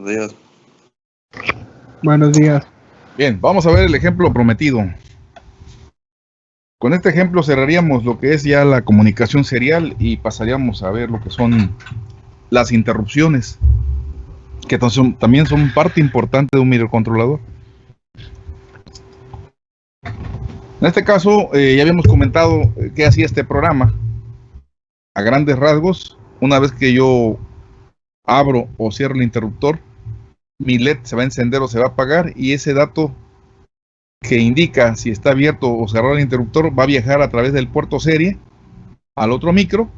Buenos días. Buenos días. Bien, vamos a ver el ejemplo prometido. Con este ejemplo cerraríamos lo que es ya la comunicación serial y pasaríamos a ver lo que son las interrupciones, que también son parte importante de un microcontrolador. En este caso, eh, ya habíamos comentado eh, qué hacía este programa. A grandes rasgos, una vez que yo abro o cierro el interruptor, mi LED se va a encender o se va a apagar y ese dato que indica si está abierto o cerrado el interruptor va a viajar a través del puerto serie al otro micro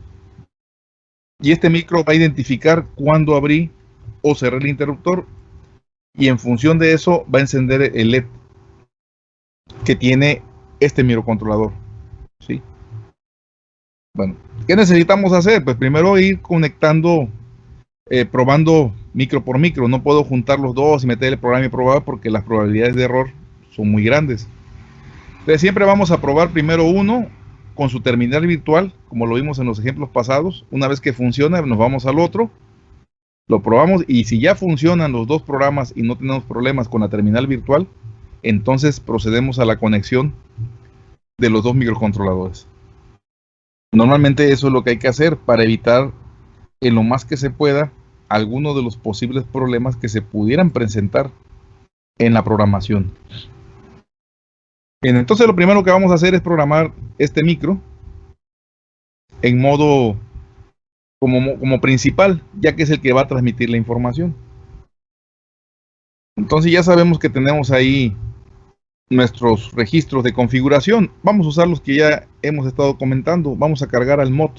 y este micro va a identificar cuándo abrí o cerré el interruptor y en función de eso va a encender el LED que tiene este microcontrolador. ¿sí? Bueno, ¿qué necesitamos hacer? Pues primero ir conectando eh, probando micro por micro. No puedo juntar los dos y meter el programa y probar porque las probabilidades de error son muy grandes. Entonces siempre vamos a probar primero uno con su terminal virtual, como lo vimos en los ejemplos pasados. Una vez que funciona, nos vamos al otro, lo probamos y si ya funcionan los dos programas y no tenemos problemas con la terminal virtual, entonces procedemos a la conexión de los dos microcontroladores. Normalmente eso es lo que hay que hacer para evitar en lo más que se pueda algunos de los posibles problemas que se pudieran presentar en la programación. Bien, entonces lo primero que vamos a hacer es programar este micro en modo como, como principal, ya que es el que va a transmitir la información. Entonces ya sabemos que tenemos ahí nuestros registros de configuración. Vamos a usar los que ya hemos estado comentando. Vamos a cargar al mod,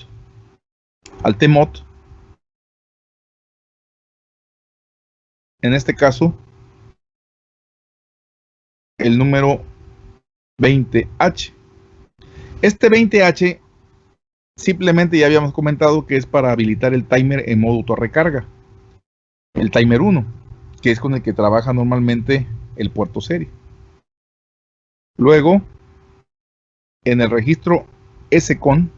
al tmod en este caso, el número 20H. Este 20H simplemente ya habíamos comentado que es para habilitar el timer en modo autorrecarga. El timer 1, que es con el que trabaja normalmente el puerto serie. Luego, en el registro SCON,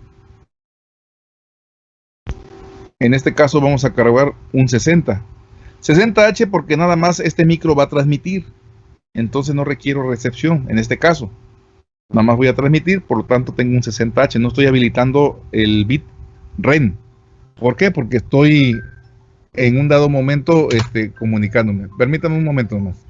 en este caso vamos a cargar un 60 60H porque nada más este micro va a transmitir. Entonces no requiero recepción en este caso. Nada más voy a transmitir, por lo tanto tengo un 60H. No estoy habilitando el bit REN. ¿Por qué? Porque estoy en un dado momento este, comunicándome. Permítame un momento más.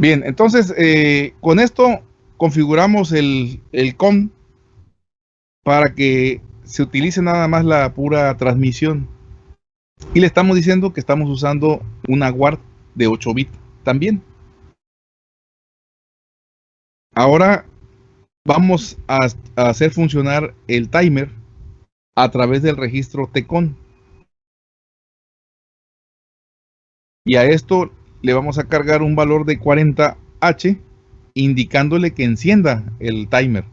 Bien, entonces eh, con esto configuramos el, el para que se utilice nada más la pura transmisión. Y le estamos diciendo que estamos usando una WARD de 8 bits también. Ahora vamos a, a, hacer funcionar el timer a través del registro TCON. Y a esto le vamos a cargar un valor de 40H indicándole que encienda el timer.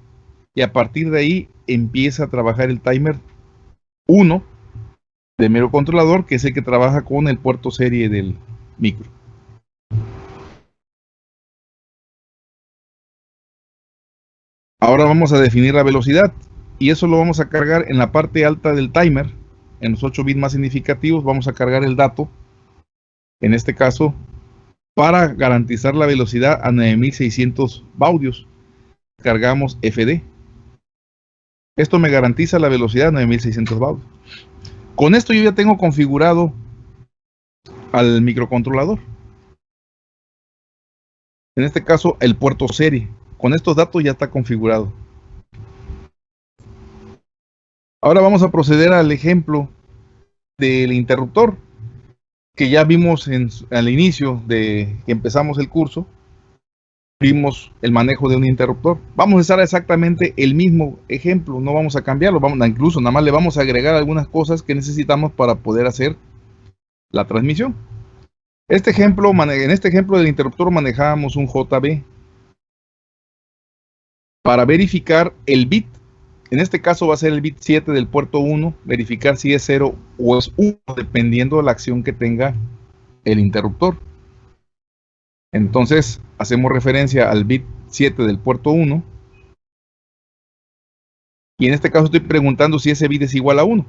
Y a partir de ahí empieza a trabajar el timer 1 de mero controlador, que es el que trabaja con el puerto serie del micro. Ahora vamos a definir la velocidad y eso lo vamos a cargar en la parte alta del timer. En los 8 bits más significativos vamos a cargar el dato, en este caso para garantizar la velocidad a 9600 baudios. Cargamos FD. Esto me garantiza la velocidad a 9600 baudios. Con esto yo ya tengo configurado al microcontrolador. En este caso, el puerto serie. Con estos datos ya está configurado. Ahora vamos a proceder al ejemplo del interruptor que ya vimos al inicio de que empezamos el curso, vimos el manejo de un interruptor. Vamos a usar exactamente el mismo ejemplo, no vamos a cambiarlo, vamos incluso nada más le vamos a agregar algunas cosas que necesitamos para poder hacer la transmisión. Este ejemplo, en este ejemplo del interruptor manejábamos un JB. para verificar el bit. En este caso va a ser el bit 7 del puerto 1, verificar si es 0 o es 1, dependiendo de la acción que tenga el interruptor. Entonces, hacemos referencia al bit 7 del puerto 1. Y en este caso estoy preguntando si ese bit es igual a 1.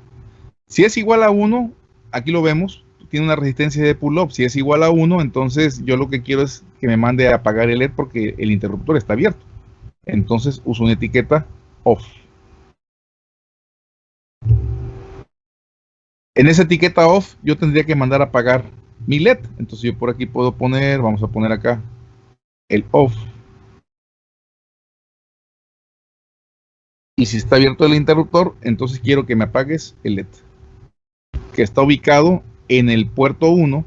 Si es igual a 1, aquí lo vemos, tiene una resistencia de pull-up. Si es igual a 1, entonces yo lo que quiero es que me mande a apagar el LED porque el interruptor está abierto. Entonces uso una etiqueta off. En esa etiqueta off yo tendría que mandar a apagar mi LED. Entonces yo por aquí puedo poner, vamos a poner acá el off. Y si está abierto el interruptor, entonces quiero que me apagues el LED. Que está ubicado en el puerto 1,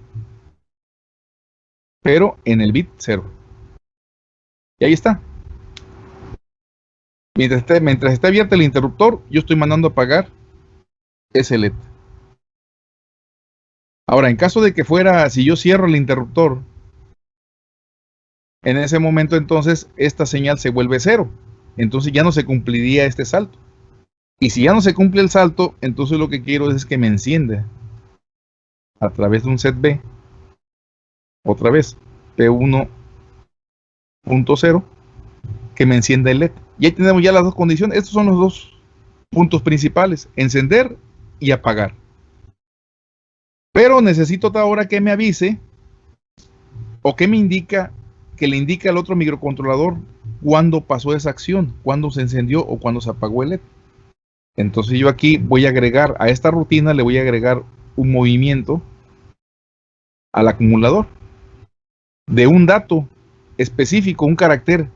pero en el bit 0. Y ahí está. Mientras esté abierto el interruptor, yo estoy mandando a apagar ese LED. Ahora, en caso de que fuera, si yo cierro el interruptor, en ese momento entonces esta señal se vuelve cero. Entonces ya no se cumpliría este salto. Y si ya no se cumple el salto, entonces lo que quiero es que me encienda a través de un set B, otra vez, P1.0, que me encienda el LED. Y ahí tenemos ya las dos condiciones. Estos son los dos puntos principales, encender y apagar. Pero necesito ahora que me avise o que me indica, que le indique al otro microcontrolador cuándo pasó esa acción, cuándo se encendió o cuándo se apagó el LED. Entonces yo aquí voy a agregar a esta rutina, le voy a agregar un movimiento al acumulador de un dato específico, un carácter,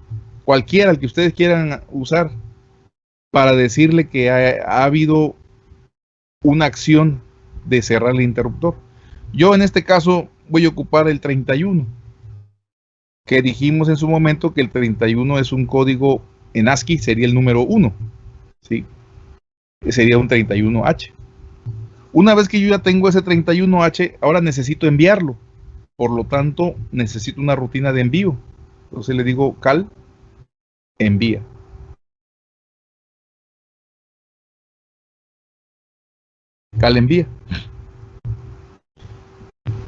cualquiera el que ustedes quieran usar, para decirle que ha, ha, habido una acción de cerrar el interruptor. Yo en este caso voy a ocupar el 31, que dijimos en su momento que el 31 es un código en ASCII, sería el número 1, ¿sí? sería un 31H. Una vez que yo ya tengo ese 31H, ahora necesito enviarlo. Por lo tanto, necesito una rutina de envío. Entonces le digo cal, envía. Cal envía.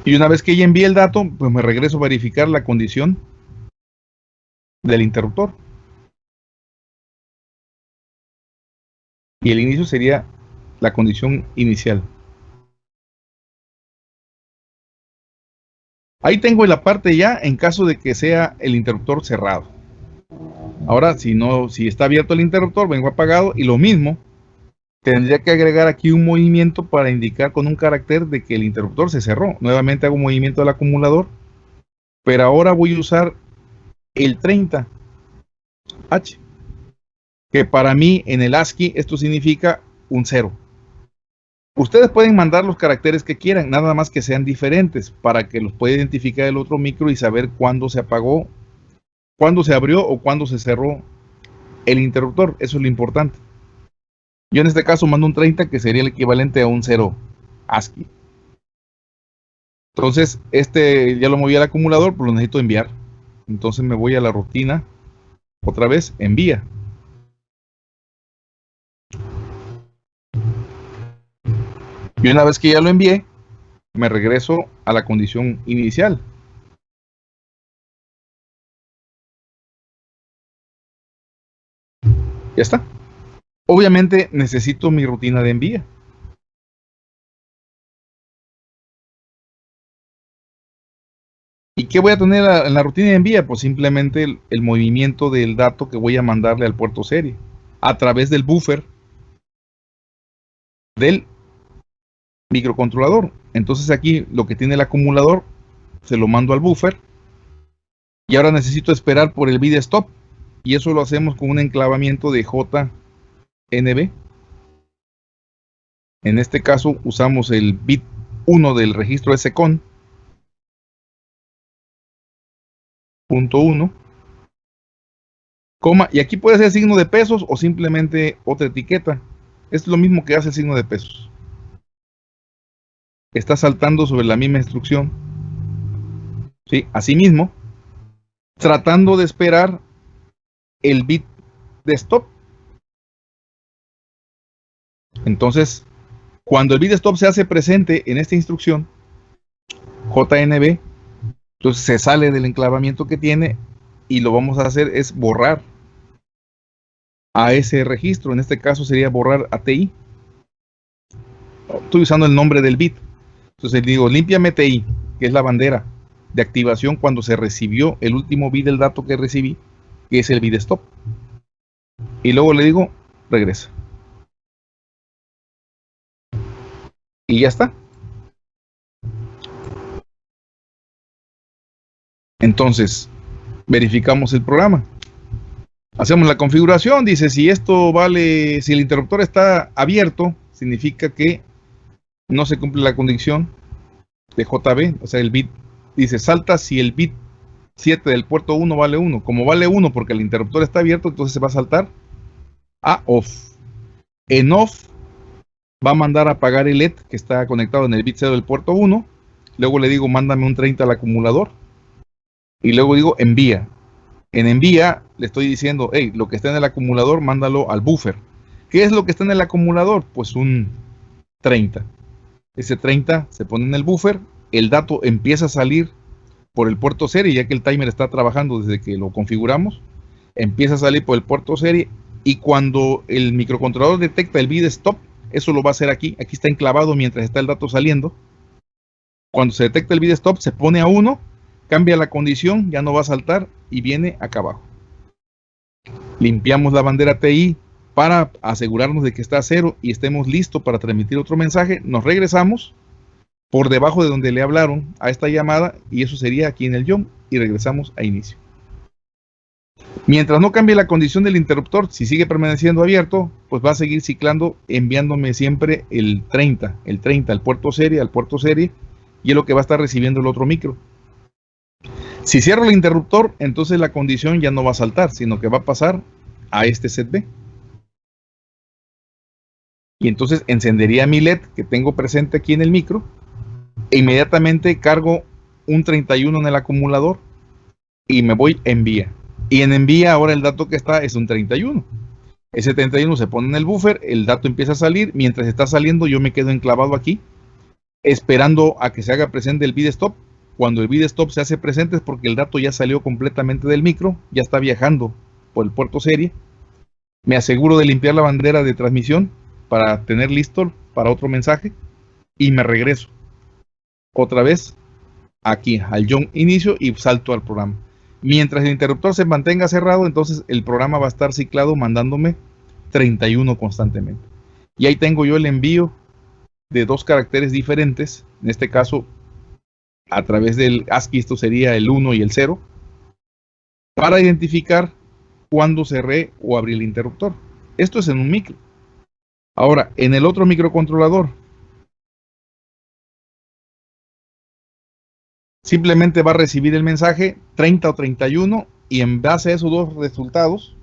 Y una vez que ya envíe el dato, pues me regreso a verificar la condición del interruptor. Y el inicio sería la condición inicial. Ahí tengo la parte ya en caso de que sea el interruptor cerrado. Ahora, si no, si está abierto el interruptor, vengo apagado y lo mismo, tendría que agregar aquí un movimiento para indicar con un carácter de que el interruptor se cerró. Nuevamente hago un movimiento del acumulador, pero ahora voy a usar el 30H, que para mí en el ASCII esto significa un 0. Ustedes pueden mandar los caracteres que quieran, nada más que sean diferentes para que los pueda identificar el otro micro y saber cuándo se apagó, cuándo se abrió o cuándo se cerró el interruptor. Eso es lo importante. Yo en este caso mando un 30 que sería el equivalente a un 0 ASCII. Entonces, este ya lo moví al acumulador, pero lo necesito enviar. Entonces me voy a la rutina, otra vez, envía. Y una vez que ya lo envié, me regreso a la condición inicial. Ya está. Obviamente necesito mi rutina de envía. ¿Y qué voy a tener en la rutina de envía? Pues simplemente el, movimiento del dato que voy a mandarle al puerto serie a través del buffer del microcontrolador. Entonces aquí lo que tiene el acumulador se lo mando al buffer y ahora necesito esperar por el bit stop y eso lo hacemos con un enclavamiento de JNB. En este caso usamos el bit 1 del registro SCON. Punto 1. Coma, y aquí puede ser signo de pesos o simplemente otra etiqueta. Es lo mismo que hace el signo de pesos está saltando sobre la misma instrucción. ¿Sí? Asimismo, tratando de esperar el bit de stop. Entonces, cuando el bit stop se hace presente en esta instrucción, JNB, entonces se sale del enclavamiento que tiene y lo vamos a hacer es borrar a ese registro. En este caso sería borrar a TI. Estoy usando el nombre del bit. Entonces digo, límpiame TI, que es la bandera de activación cuando se recibió el último bit del dato que recibí, que es el bit stop. Y luego le digo, regresa. Y ya está. Entonces, verificamos el programa. Hacemos la configuración, dice si esto vale, si el interruptor está abierto, significa que no se cumple la condición de JB, o sea, el bit dice salta si el bit 7 del puerto 1 vale 1. Como vale 1 porque el interruptor está abierto, entonces se va a saltar a off. En off va a mandar a apagar el LED que está conectado en el bit 0 del puerto 1. Luego le digo mándame un 30 al acumulador. Y luego digo envía. En envía le estoy diciendo, hey, lo que está en el acumulador, mándalo al buffer. ¿Qué es lo que está en el acumulador? Pues un 30. Ese 30 se pone en el buffer, el dato empieza a salir por el puerto serie, ya que el timer está trabajando desde que lo configuramos, empieza a salir por el puerto serie y cuando el microcontrolador detecta el bit stop, eso lo va a hacer aquí, aquí está enclavado mientras está el dato saliendo. Cuando se detecta el bit stop, se pone a 1 cambia la condición, ya no va a saltar y viene acá abajo. Limpiamos la bandera TI para asegurarnos de que está a cero y estemos listos para transmitir otro mensaje. Nos regresamos por debajo de donde le hablaron a esta llamada y eso sería aquí en el JOM y regresamos a inicio. Mientras no cambie la condición del interruptor, si sigue permaneciendo abierto, pues va a seguir ciclando enviándome siempre el 30, el 30 al puerto serie, al puerto serie y es lo que va a estar recibiendo el otro micro. Si cierro el interruptor, entonces la condición ya no va a saltar, sino que va a pasar a este set B. Y entonces encendería mi LED que tengo presente aquí en el micro e inmediatamente cargo un 31 en el acumulador y me voy a envía. Y en envía ahora el dato que está es un 31. Ese 31 se pone en el buffer, el dato empieza a salir, mientras está saliendo yo me quedo enclavado aquí esperando a que se haga presente el bit stop cuando el bit stop se hace presente es porque el dato ya salió completamente del micro, ya está viajando por el puerto serie. Me aseguro de limpiar la bandera de transmisión para tener listo para otro mensaje y me regreso otra vez aquí al John inicio y salto al programa. Mientras el interruptor se mantenga cerrado, entonces el programa va a estar ciclado mandándome 31 constantemente. Y ahí tengo yo el envío de dos caracteres diferentes, en este caso a través del ASCII, esto sería el 1 y el 0, para identificar cuándo cerré o abrí el interruptor. Esto es en un micro. Ahora, en el otro microcontrolador, simplemente va a recibir el mensaje 30 o 31 y en base a esos dos resultados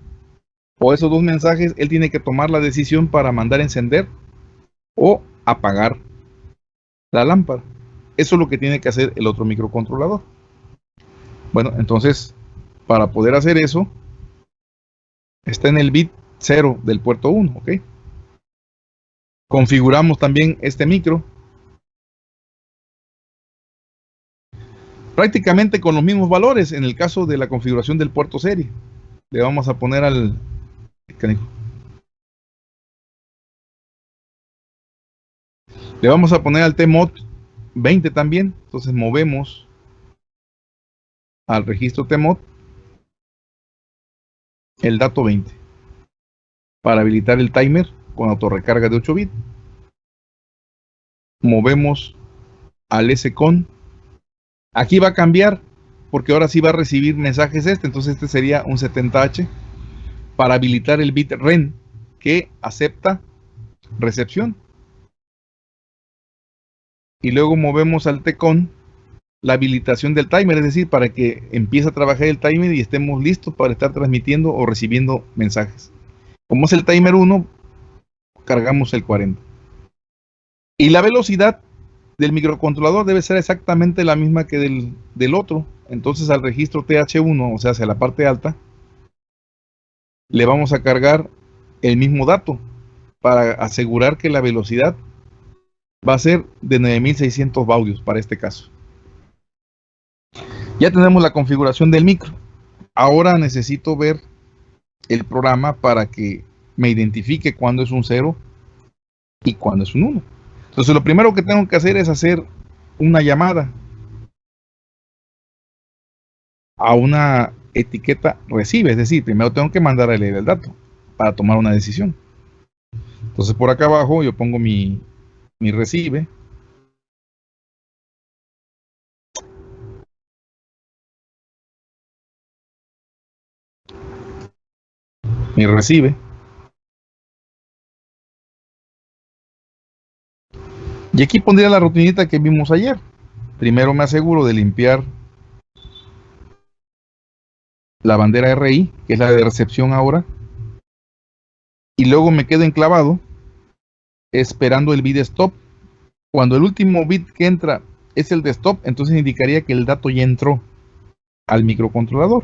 o esos dos mensajes, él tiene que tomar la decisión para mandar encender o apagar la lámpara. Eso es lo que tiene que hacer el otro microcontrolador. Bueno, entonces, para poder hacer eso, está en el bit 0 del puerto 1, ¿ok? Configuramos también este micro. Prácticamente con los mismos valores en el caso de la configuración del puerto serie. Le vamos a poner al... Le vamos a poner al TMOD 20 también. Entonces movemos al registro TMOD el dato 20 para habilitar el timer con autorrecarga de 8 bits. Movemos al SCON. Aquí va a cambiar porque ahora sí va a recibir mensajes este. Entonces este sería un 70H para habilitar el bit REN que acepta recepción y luego movemos al TECON la habilitación del timer, es decir, para que empiece a trabajar el timer y estemos listos para estar transmitiendo o recibiendo mensajes. Como es el timer 1, cargamos el 40. Y la velocidad del microcontrolador debe ser exactamente la misma que del, del otro. Entonces al registro TH1, o sea, hacia la parte alta, le vamos a cargar el mismo dato para asegurar que la velocidad va a ser de 9600 baudios para este caso. Ya tenemos la configuración del micro. Ahora necesito ver el programa para que me identifique cuándo es un 0 y cuándo es un 1. Entonces lo primero que tengo que hacer es hacer una llamada a una etiqueta recibe, es decir, primero tengo que mandar a leer el dato para tomar una decisión. Entonces por acá abajo yo pongo mi, mi recibe. Mi recibe. Y aquí pondría la rutinita que vimos ayer. Primero me aseguro de limpiar la bandera RI, que es la de recepción ahora. Y luego me quedo enclavado esperando el bit stop. Cuando el último bit que entra es el de stop, entonces indicaría que el dato ya entró al microcontrolador.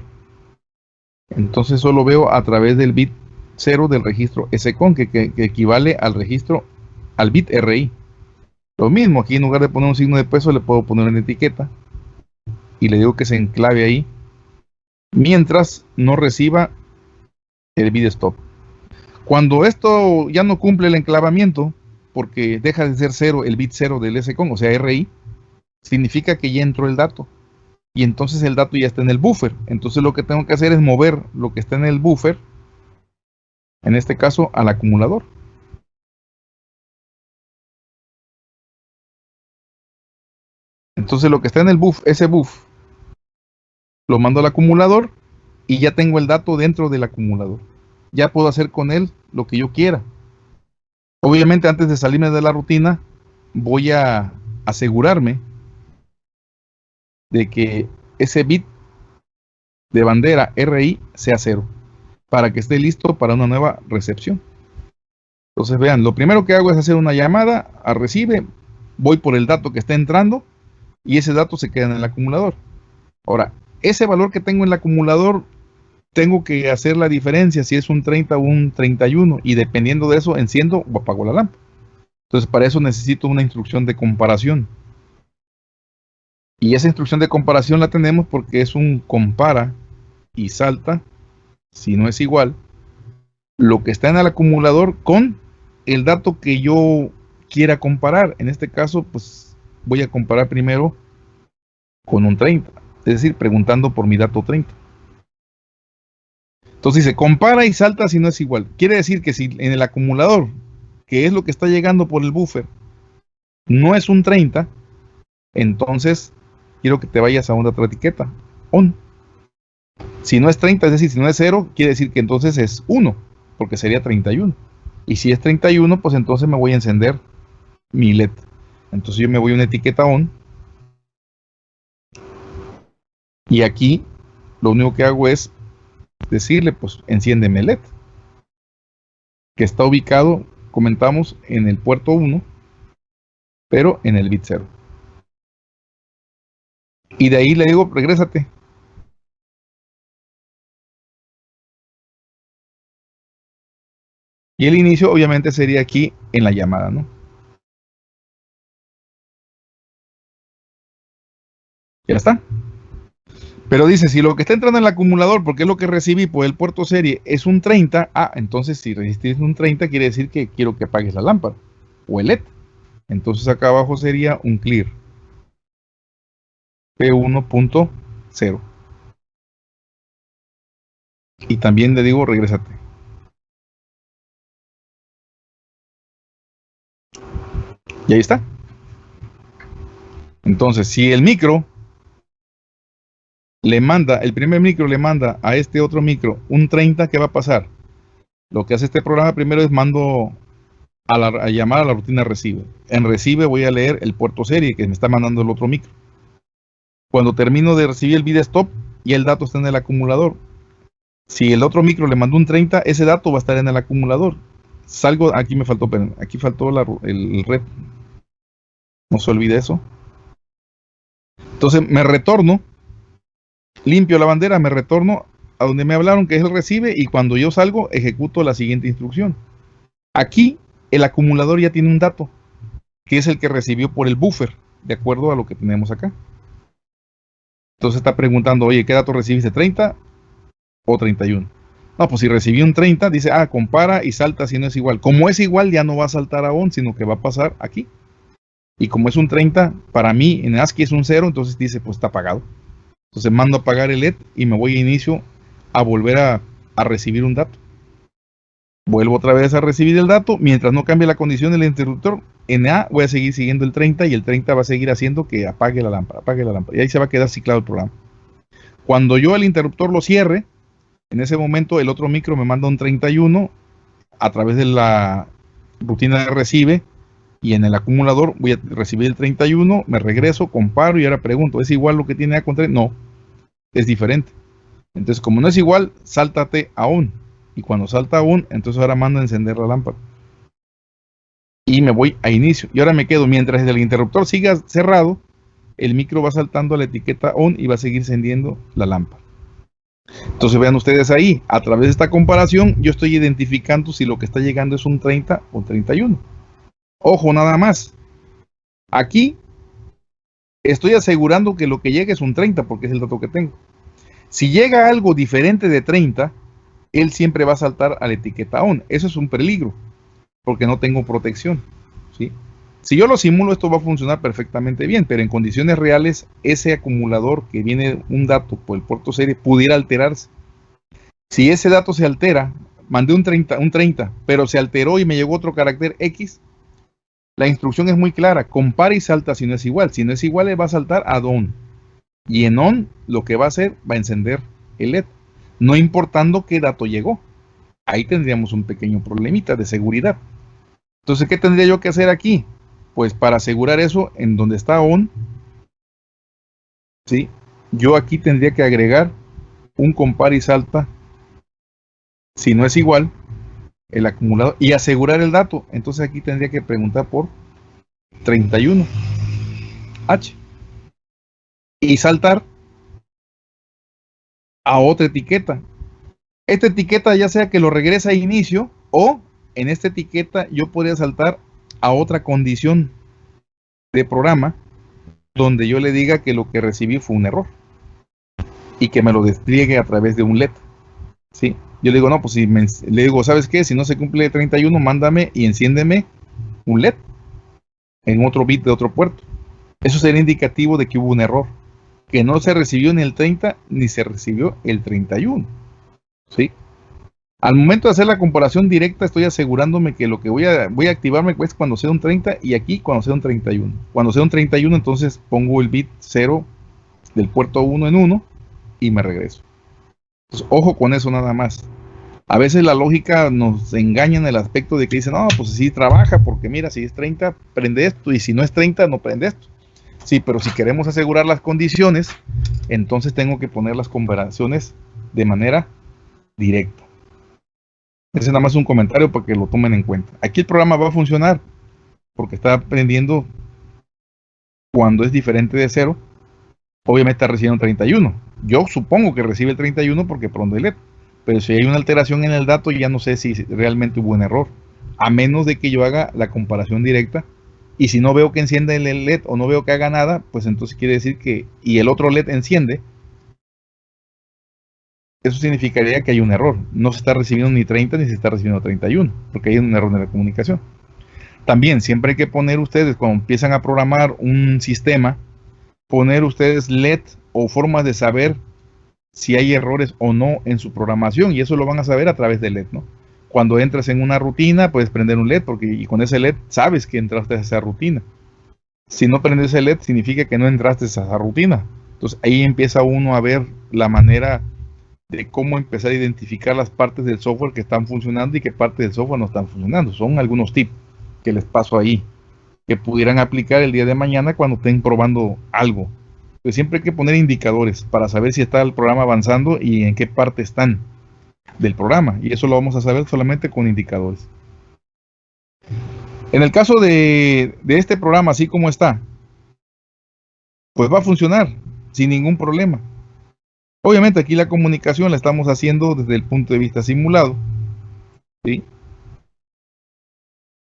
Entonces solo veo a través del bit 0 del registro SCON, que, que equivale al registro, al bit RI. Lo mismo, aquí en lugar de poner un signo de peso, le puedo poner una etiqueta y le digo que se enclave ahí mientras no reciba el bit stop. Cuando esto ya no cumple el enclavamiento, porque deja de ser cero el bit 0 del SCON, o sea RI, significa que ya entró el dato. Y entonces el dato ya está en el buffer. Entonces lo que tengo que hacer es mover lo que está en el buffer, en este caso al acumulador. Entonces lo que está en el buff, ese buff, lo mando al acumulador y ya tengo el dato dentro del acumulador. Ya puedo hacer con él lo que yo quiera. Obviamente antes de salirme de la rutina, voy a asegurarme de que ese bit de bandera RI sea cero para que esté listo para una nueva recepción. Entonces vean, lo primero que hago es hacer una llamada a recibe, voy por el dato que está entrando y ese dato se queda en el acumulador. Ahora, ese valor que tengo en el acumulador, tengo que hacer la diferencia si es un 30 o un 31 y dependiendo de eso enciendo o apago la lámpara. Entonces para eso necesito una instrucción de comparación. Y esa instrucción de comparación la tenemos porque es un compara y salta, si no es igual, lo que está en el acumulador con el dato que yo quiera comparar. En este caso, pues voy a comparar primero con un 30, es decir, preguntando por mi dato 30. Entonces dice, compara y salta si no es igual. Quiere decir que si en el acumulador, que es lo que está llegando por el buffer, no es un 30, entonces quiero que te vayas a una otra etiqueta, on. Si no es 30, es decir, si no es 0, quiere decir que entonces es 1, porque sería 31. Y si es 31, pues entonces me voy a encender mi LED. Entonces yo me voy a una etiqueta on. Y aquí lo único que hago es decirle, pues enciéndeme LED. Que está ubicado, comentamos, en el puerto 1, pero en el bit 0. Y de ahí le digo, regrésate. Y el inicio obviamente sería aquí en la llamada, ¿no? Ya está. Pero dice, si lo que está entrando en el acumulador, porque es lo que recibí por el puerto serie, es un 30, ah, entonces si resististe un 30 quiere decir que quiero que apagues la lámpara o el LED. Entonces acá abajo sería un clear. P1.0. Y también le digo, regrésate. Y ahí está. Entonces, si el micro le manda, el primer micro le manda a este otro micro un 30, ¿qué va a pasar? Lo que hace este programa primero es mando a, llamar a la rutina recibe. En recibe voy a leer el puerto serie que me está mandando el otro micro. Cuando termino de recibir el bit stop, y el dato está en el acumulador. Si el otro micro le mandó un 30, ese dato va a estar en el acumulador. Salgo, aquí me faltó, aquí faltó el red. No se olvide eso. Entonces me retorno limpio la bandera, me retorno a donde me hablaron, que es el recibe, y cuando yo salgo, ejecuto la siguiente instrucción. Aquí, el acumulador ya tiene un dato, que es el que recibió por el buffer, de acuerdo a lo que tenemos acá. Entonces está preguntando, oye, ¿qué dato recibiste? ¿30 o 31? No, pues si recibí un 30, dice, ah, compara y salta si no es igual. Como es igual, ya no va a saltar a on, sino que va a pasar aquí. Y como es un 30, para mí en ASCII es un 0, entonces dice, pues está apagado. Entonces mando a apagar el LED y me voy a inicio a volver a, recibir un dato. Vuelvo otra vez a recibir el dato. Mientras no cambie la condición del interruptor, en A voy a seguir siguiendo el 30 y el 30 va a seguir haciendo que apague la lámpara, apague la lámpara. Y ahí se va a quedar ciclado el programa. Cuando yo el interruptor lo cierre, en ese momento el otro micro me manda un 31 a través de la rutina de recibe y en el acumulador voy a recibir el 31, me regreso, comparo y ahora pregunto, ¿es igual lo que tiene A con 3? No, es diferente. Entonces, como no es igual, sáltate a on. Y cuando salta a on, entonces ahora mando a encender la lámpara. Y me voy a inicio. Y ahora me quedo, mientras el interruptor siga cerrado, el micro va saltando a la etiqueta on y va a seguir encendiendo la lámpara. Entonces vean ustedes ahí, a través de esta comparación, yo estoy identificando si lo que está llegando es un 30 o 31. Ojo, nada más. Aquí estoy asegurando que lo que llega es un 30 porque es el dato que tengo. Si llega algo diferente de 30, él siempre va a saltar a la etiqueta ON. Eso es un peligro porque no tengo protección. ¿sí? Si yo lo simulo, esto va a funcionar perfectamente bien, pero en condiciones reales, ese acumulador que viene un dato por el puerto serie pudiera alterarse. Si ese dato se altera, mandé un 30, un 30, pero se alteró y me llegó otro carácter X, la instrucción es muy clara, compara y salta si no es igual. Si no es igual, le va a saltar a on. Y en on, lo que va a hacer, va a encender el LED, no importando qué dato llegó. Ahí tendríamos un pequeño problemita de seguridad. Entonces, ¿qué tendría yo que hacer aquí? Pues para asegurar eso, en donde está on, ¿sí? yo aquí tendría que agregar un compara y salta. Si no es igual, el acumulador y asegurar el dato. Entonces aquí tendría que preguntar por 31 H y saltar a otra etiqueta. Esta etiqueta ya sea que lo regresa a inicio o en esta etiqueta yo podría saltar a otra condición de programa donde yo le diga que lo que recibí fue un error y que me lo despliegue a través de un LED. ¿sí? Yo le digo, no, pues si le digo, ¿sabes qué? Si no se cumple 31, mándame y enciéndeme un LED en otro bit de otro puerto. Eso sería indicativo de que hubo un error, que no se recibió ni el 30 ni se recibió el 31. ¿Sí? Al momento de hacer la comparación directa, estoy asegurándome que lo que voy a, voy a activarme es cuando sea un 30 y aquí cuando sea un 31. Cuando sea un 31, entonces pongo el bit 0 del puerto 1 en 1 y me regreso. Pues, ojo con eso nada más. A veces la lógica nos engaña en el aspecto de que dicen, no, pues sí trabaja, porque mira, si es 30, prende esto, y si no es 30, no prende esto. Sí, pero si queremos asegurar las condiciones, entonces tengo que poner las comparaciones de manera directa. Ese es nada más un comentario para que lo tomen en cuenta. Aquí el programa va a funcionar porque está aprendiendo cuando es diferente de cero obviamente está recibiendo 31. Yo supongo que recibe el 31 porque pronto. Pero si hay una alteración en el dato, ya no sé si realmente hubo un error. A menos de que yo haga la comparación directa. Y si no veo que enciende el LED o no veo que haga nada, pues entonces quiere decir que... Y el otro LED enciende. Eso significaría que hay un error. No se está recibiendo ni 30 ni se está recibiendo 31. Porque hay un error en la comunicación. También siempre hay que poner ustedes, cuando empiezan a programar un sistema, poner ustedes LED o formas de saber si hay errores o no en su programación y eso lo van a saber a través de LED, ¿no? Cuando entras en una rutina puedes prender un LED porque y con ese LED sabes que entraste a esa rutina. Si no prendes el LED significa que no entraste a esa rutina. Entonces ahí empieza uno a ver la manera de cómo empezar a identificar las partes del software que están funcionando y qué partes del software no están funcionando. Son algunos tips que les paso ahí que pudieran aplicar el día de mañana cuando estén probando algo. Pues siempre hay que poner indicadores para saber si está el programa avanzando y en qué parte están del programa. Y eso lo vamos a saber solamente con indicadores. En el caso de, de este programa, así como está, pues va a funcionar sin ningún problema. Obviamente aquí la comunicación la estamos haciendo desde el punto de vista simulado. ¿sí?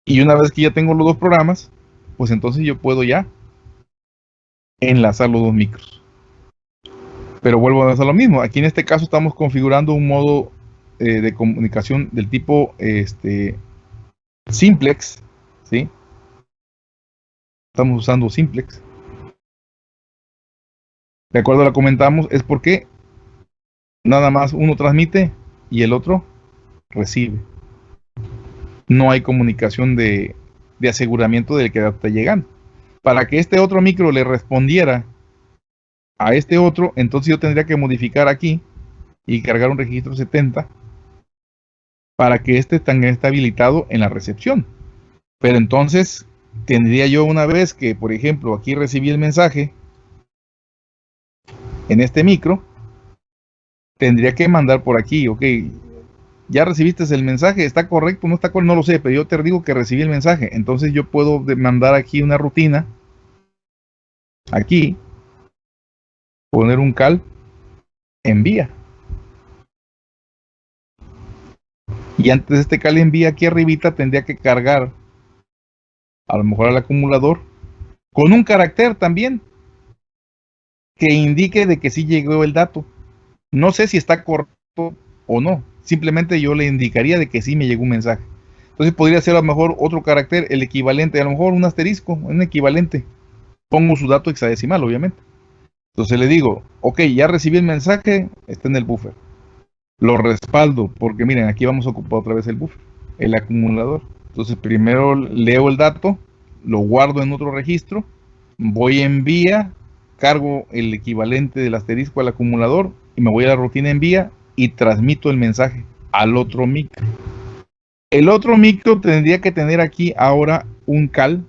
Y una vez que ya tengo los dos programas, pues entonces yo puedo ya enlazar los dos micros. Pero vuelvo a hacer lo mismo. Aquí en este caso estamos configurando un modo eh, de comunicación del tipo este, simplex. ¿sí? Estamos usando simplex. De acuerdo a lo comentamos, es porque nada más uno transmite y el otro recibe. No hay comunicación de, aseguramiento del que está llegando. Para que este otro micro le respondiera a este otro, entonces yo tendría que modificar aquí y cargar un registro 70 para que este también esté habilitado en la recepción. Pero entonces tendría yo una vez que, por ejemplo, aquí recibí el mensaje en este micro, tendría que mandar por aquí, ok, ya recibiste el mensaje, está correcto, no está correcto, no lo sé, pero yo te digo que recibí el mensaje, entonces yo puedo mandar aquí una rutina, aquí, poner un cal, envía. Y antes de este cal envía aquí arribita tendría que cargar a lo mejor al acumulador con un carácter también que indique de que sí llegó el dato. No sé si está correcto o no. Simplemente yo le indicaría de que sí me llegó un mensaje. Entonces podría ser a lo mejor otro carácter, el equivalente, a lo mejor un asterisco, un equivalente. Pongo su dato hexadecimal, obviamente. Entonces le digo, ok, ya recibí el mensaje, está en el buffer. Lo respaldo, porque miren, aquí vamos a ocupar otra vez el buffer, el acumulador. Entonces primero leo el dato, lo guardo en otro registro, voy en vía, cargo el equivalente del asterisco al acumulador y me voy a la rutina envía y transmito el mensaje al otro micro. El otro micro tendría que tener aquí ahora un cal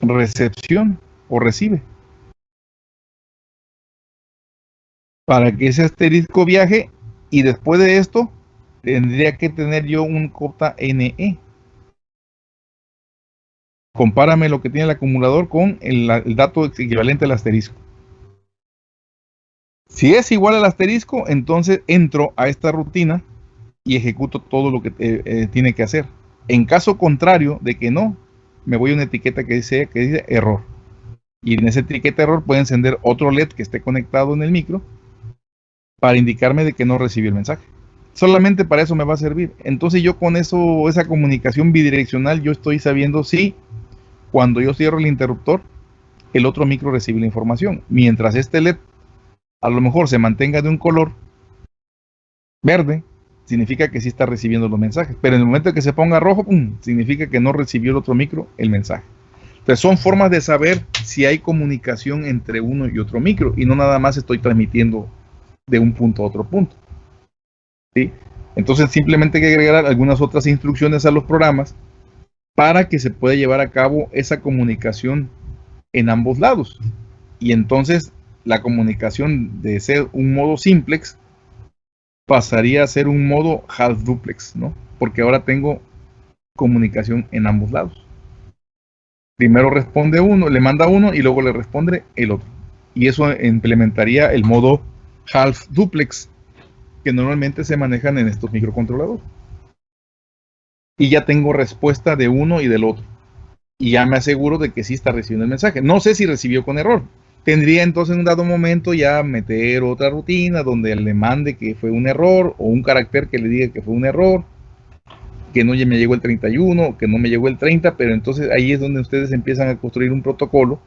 recepción o recibe. Para que ese asterisco viaje y después de esto tendría que tener yo un cota NE. Compárame lo que tiene el acumulador con el, el dato equivalente al asterisco. Si es igual al asterisco, entonces entro a esta rutina y ejecuto todo lo que eh, eh, tiene que hacer. En caso contrario de que no, me voy a una etiqueta que dice, que dice error. Y en esa etiqueta error puede encender otro LED que esté conectado en el micro para indicarme de que no recibí el mensaje. Solamente para eso me va a servir. Entonces yo con eso, esa comunicación bidireccional, yo estoy sabiendo si cuando yo cierro el interruptor, el otro micro recibe la información. Mientras este LED a lo mejor se mantenga de un color verde, significa que sí está recibiendo los mensajes. Pero en el momento que se ponga rojo, significa que no recibió el otro micro el mensaje. Entonces son formas de saber si hay comunicación entre uno y otro micro y no nada más estoy transmitiendo de un punto a otro punto. ¿Sí? Entonces simplemente hay que agregar algunas otras instrucciones a los programas para que se pueda llevar a cabo esa comunicación en ambos lados. Y entonces la comunicación de ser un modo simplex pasaría a ser un modo half duplex, ¿no? Porque ahora tengo comunicación en ambos lados. Primero responde uno, le manda uno y luego le responde el otro. Y eso implementaría el modo half duplex que normalmente se manejan en estos microcontroladores. Y ya tengo respuesta de uno y del otro. Y ya me aseguro de que sí está recibiendo el mensaje. No sé si recibió con error, tendría entonces en un dado momento ya meter otra rutina donde le mande que fue un error o un carácter que le diga que fue un error, que no me llegó el 31, que no me llegó el 30, pero entonces ahí es donde ustedes empiezan a construir un protocolo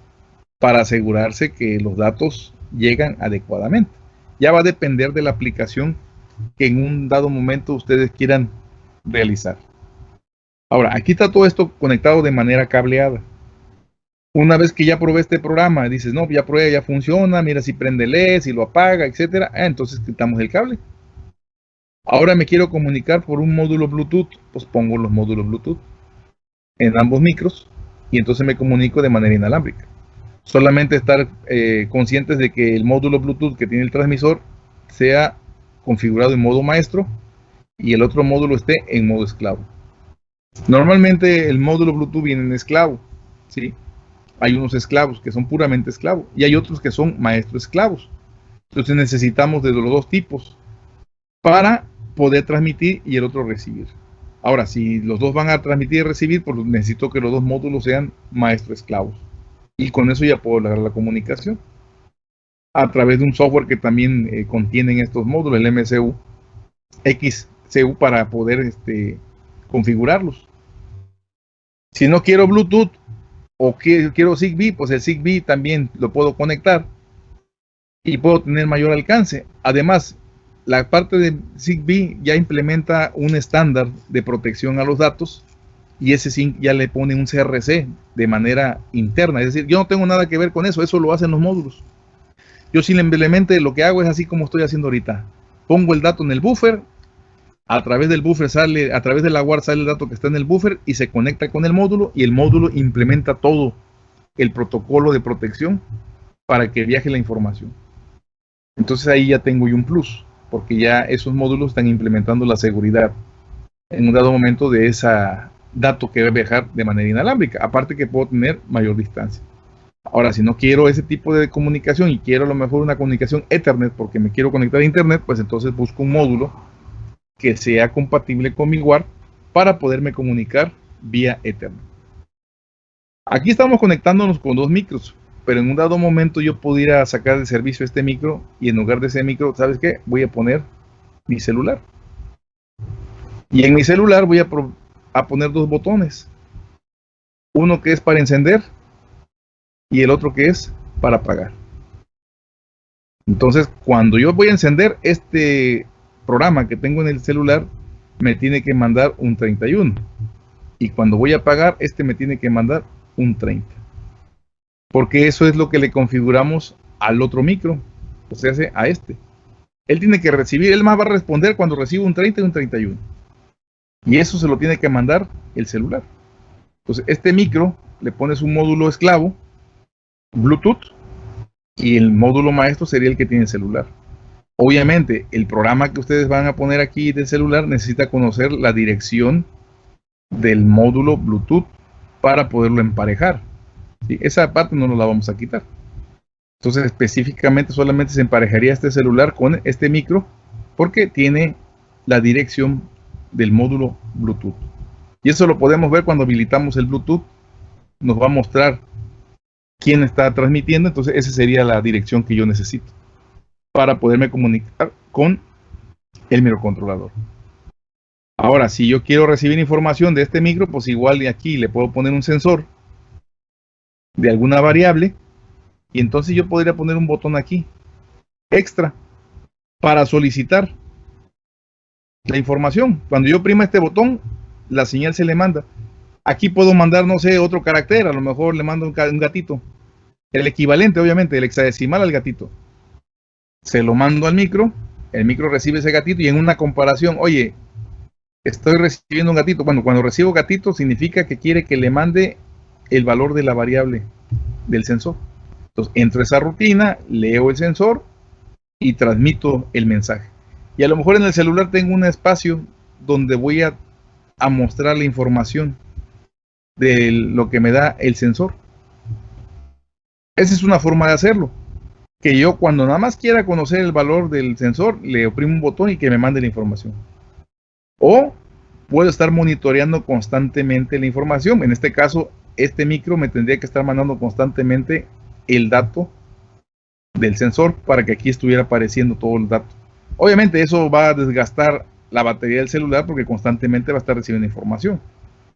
para asegurarse que los datos llegan adecuadamente. Ya va a depender de la aplicación que en un dado momento ustedes quieran realizar. Ahora, aquí está todo esto conectado de manera cableada. Una vez que ya probé este programa, dices, no, ya probé, ya funciona, mira si prende LED, si lo apaga, etcétera. Ah, entonces quitamos el cable. Ahora me quiero comunicar por un módulo Bluetooth, pues pongo los módulos Bluetooth en ambos micros y entonces me comunico de manera inalámbrica. Solamente estar eh, conscientes de que el módulo Bluetooth que tiene el transmisor sea configurado en modo maestro y el otro módulo esté en modo esclavo. Normalmente el módulo Bluetooth viene en esclavo, ¿sí? Hay unos esclavos que son puramente esclavos y hay otros que son maestros esclavos. Entonces necesitamos de los dos tipos para poder transmitir y el otro recibir. Ahora, si los dos van a transmitir y recibir, pues necesito que los dos módulos sean maestro esclavos. Y con eso ya puedo lograr la comunicación. A través de un software que también eh, contienen estos módulos, el MCU, XCU, para poder este, configurarlos. Si no quiero Bluetooth o quiero Zigbee, pues el Zigbee también lo puedo conectar y puedo tener mayor alcance. Además, la parte de Zigbee ya implementa un estándar de protección a los datos y ese sí ya le pone un CRC de manera interna. Es decir, yo no tengo nada que ver con eso, eso lo hacen los módulos. Yo simplemente lo que hago es así como estoy haciendo ahorita. Pongo el dato en el buffer, a través del buffer sale, a través de la WAR sale el dato que está en el buffer y se conecta con el módulo y el módulo implementa todo el protocolo de protección para que viaje la información. Entonces ahí ya tengo yo un plus porque ya esos módulos están implementando la seguridad en un dado momento de ese dato que debe viajar de manera inalámbrica, aparte que puedo tener mayor distancia. Ahora, si no quiero ese tipo de comunicación y quiero a lo mejor una comunicación Ethernet porque me quiero conectar a Internet, pues entonces busco un módulo que sea compatible con mi WAR para poderme comunicar vía Ethernet. Aquí estamos conectándonos con dos micros pero en un dado momento yo pudiera sacar de servicio este micro y en lugar de ese micro, ¿sabes qué? Voy a poner mi celular. Y en mi celular voy a, a poner dos botones. Uno que es para encender y el otro que es para apagar. Entonces, cuando yo voy a encender este programa que tengo en el celular, me tiene que mandar un 31. Y cuando voy a apagar, este me tiene que mandar un 30 porque eso es lo que le configuramos al otro micro, o sea, a este. Él tiene que recibir, él más va a responder cuando recibe un 30 y un 31. Y eso se lo tiene que mandar el celular. Entonces, este micro le pones un módulo esclavo, Bluetooth, y el módulo maestro sería el que tiene el celular. Obviamente, el programa que ustedes van a poner aquí del celular necesita conocer la dirección del módulo Bluetooth para poderlo emparejar. Esa parte no nos la vamos a quitar. Entonces específicamente solamente se emparejaría este celular con este micro porque tiene la dirección del módulo Bluetooth. Y eso lo podemos ver cuando habilitamos el Bluetooth. Nos va a mostrar quién está transmitiendo. Entonces esa sería la dirección que yo necesito para poderme comunicar con el microcontrolador. Ahora, si yo quiero recibir información de este micro, pues igual de aquí le puedo poner un sensor de alguna variable y entonces yo podría poner un botón aquí extra para solicitar la información. Cuando yo prima este botón, la señal se le manda. Aquí puedo mandar, no sé, otro carácter, a lo mejor le mando un gatito. El equivalente, obviamente, el hexadecimal al gatito. Se lo mando al micro, el micro recibe ese gatito y en una comparación, oye, estoy recibiendo un gatito. Bueno, cuando recibo gatito significa que quiere que le mande el valor de la variable del sensor. Entonces, entro a esa rutina, leo el sensor y transmito el mensaje. Y a lo mejor en el celular tengo un espacio donde voy a, a mostrar la información de lo que me da el sensor. Esa es una forma de hacerlo. Que yo cuando nada más quiera conocer el valor del sensor, le oprimo un botón y que me mande la información. O puedo estar monitoreando constantemente la información. En este caso, este micro me tendría que estar mandando constantemente el dato del sensor para que aquí estuviera apareciendo todo el dato. Obviamente eso va a desgastar la batería del celular porque constantemente va a estar recibiendo información.